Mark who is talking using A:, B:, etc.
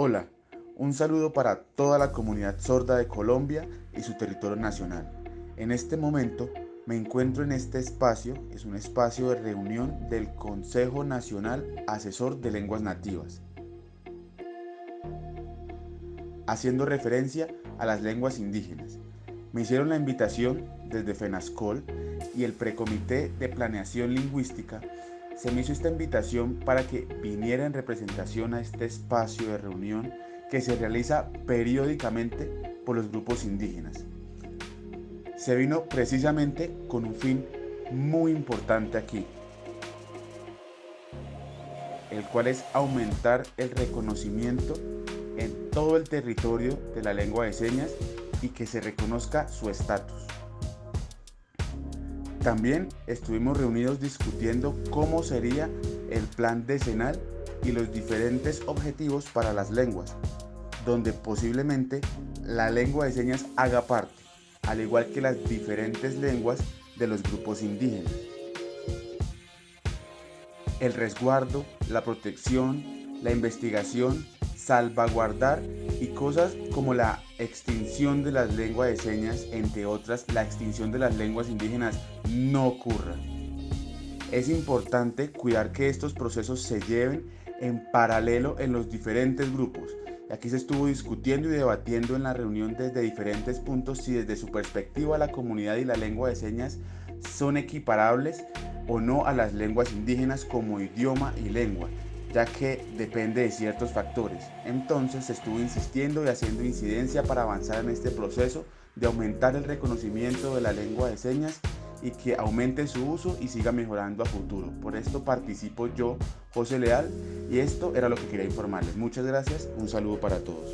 A: Hola, un saludo para toda la comunidad sorda de Colombia y su territorio nacional. En este momento me encuentro en este espacio, es un espacio de reunión del Consejo Nacional Asesor de Lenguas Nativas, haciendo referencia a las lenguas indígenas. Me hicieron la invitación desde FENASCOL y el Precomité de Planeación Lingüística se me hizo esta invitación para que viniera en representación a este espacio de reunión que se realiza periódicamente por los grupos indígenas. Se vino precisamente con un fin muy importante aquí, el cual es aumentar el reconocimiento en todo el territorio de la lengua de señas y que se reconozca su estatus. También estuvimos reunidos discutiendo cómo sería el plan decenal y los diferentes objetivos para las lenguas, donde posiblemente la lengua de señas haga parte, al igual que las diferentes lenguas de los grupos indígenas. El resguardo, la protección, la investigación, salvaguardar y cosas como la extinción de las lenguas de señas, entre otras, la extinción de las lenguas indígenas no ocurra. Es importante cuidar que estos procesos se lleven en paralelo en los diferentes grupos. Aquí se estuvo discutiendo y debatiendo en la reunión desde diferentes puntos si desde su perspectiva la comunidad y la lengua de señas son equiparables o no a las lenguas indígenas como idioma y lengua, ya que depende de ciertos factores. Entonces se estuvo insistiendo y haciendo incidencia para avanzar en este proceso de aumentar el reconocimiento de la lengua de señas y que aumente su uso y siga mejorando a futuro. Por esto participo yo, José Leal, y esto era lo que quería informarles. Muchas gracias, un saludo para todos.